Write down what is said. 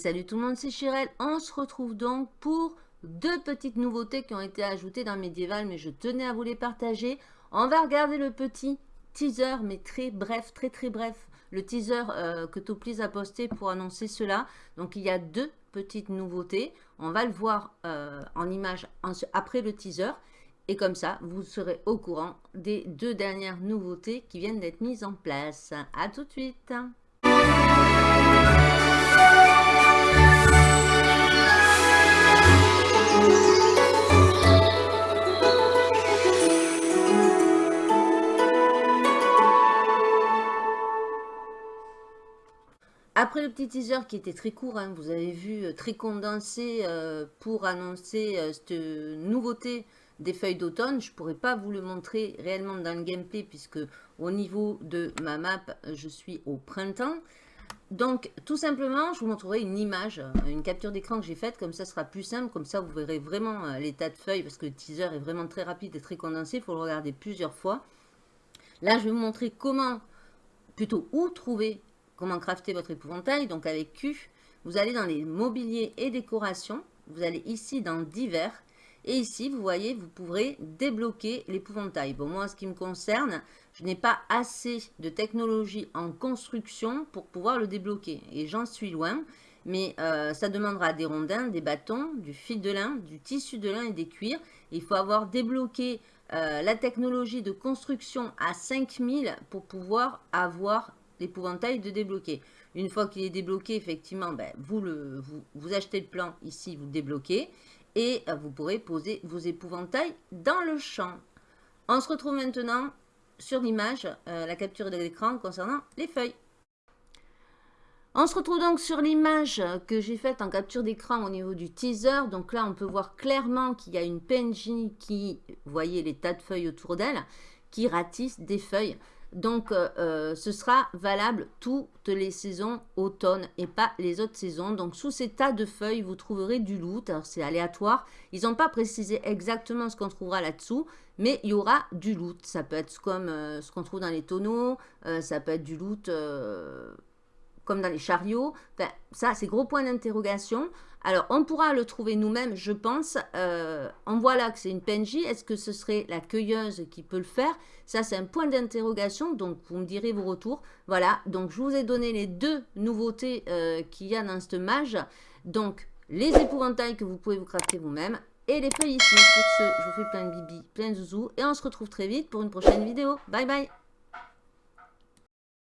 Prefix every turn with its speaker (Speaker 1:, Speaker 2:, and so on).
Speaker 1: salut tout le monde, c'est Chirel. On se retrouve donc pour deux petites nouveautés qui ont été ajoutées dans Medieval, mais je tenais à vous les partager. On va regarder le petit teaser, mais très bref, très très bref. Le teaser euh, que Toplis a posté pour annoncer cela. Donc il y a deux petites nouveautés. On va le voir euh, en image après le teaser. Et comme ça, vous serez au courant des deux dernières nouveautés qui viennent d'être mises en place. A tout de suite Après le petit teaser qui était très court, hein, vous avez vu, euh, très condensé euh, pour annoncer euh, cette nouveauté des feuilles d'automne. Je ne pourrais pas vous le montrer réellement dans le gameplay puisque au niveau de ma map, je suis au printemps. Donc, tout simplement, je vous montrerai une image, une capture d'écran que j'ai faite. Comme ça, sera plus simple. Comme ça, vous verrez vraiment l'état de feuilles parce que le teaser est vraiment très rapide et très condensé. Il faut le regarder plusieurs fois. Là, je vais vous montrer comment, plutôt où trouver comment crafter votre épouvantail. Donc avec Q, vous allez dans les mobiliers et décorations. Vous allez ici dans divers. Et ici, vous voyez, vous pourrez débloquer l'épouvantail. Bon, moi, en ce qui me concerne, je n'ai pas assez de technologie en construction pour pouvoir le débloquer. Et j'en suis loin. Mais euh, ça demandera des rondins, des bâtons, du fil de lin, du tissu de lin et des cuirs. Il faut avoir débloqué euh, la technologie de construction à 5000 pour pouvoir avoir l'épouvantail de débloquer. Une fois qu'il est débloqué, effectivement, ben, vous, le, achetez le plan ici, vous débloquez. Et euh, vous pourrez poser vos épouvantails dans le champ. On se retrouve maintenant sur l'image, euh, la capture de l'écran concernant les feuilles. On se retrouve donc sur l'image que j'ai faite en capture d'écran au niveau du teaser. Donc là, on peut voir clairement qu'il y a une PNJ qui, vous voyez les tas de feuilles autour d'elle, qui ratisse des feuilles. Donc, euh, euh, ce sera valable toutes les saisons automne et pas les autres saisons. Donc, sous ces tas de feuilles, vous trouverez du loot. Alors, c'est aléatoire. Ils n'ont pas précisé exactement ce qu'on trouvera là-dessous, mais il y aura du loot. Ça peut être comme euh, ce qu'on trouve dans les tonneaux. ça peut être du loot comme dans les chariots. Enfin, ça, c'est gros point d'interrogation. Alors, on pourra le trouver nous-mêmes, je pense. Euh, on voit là que c'est une PNJ. Est-ce que ce serait la cueilleuse qui peut le faire? Ça, c'est un point d'interrogation. Donc, vous me direz vos retours. Voilà, donc je vous ai donné les deux nouveautés euh, qu'il y a dans cette mage. Donc, les épouvantails que vous pouvez vous crafter vous-même. Et les feuilles ici. Sur ce, je vous fais plein de bibi, plein de zouzous. Et on se retrouve très vite pour une prochaine vidéo. Bye bye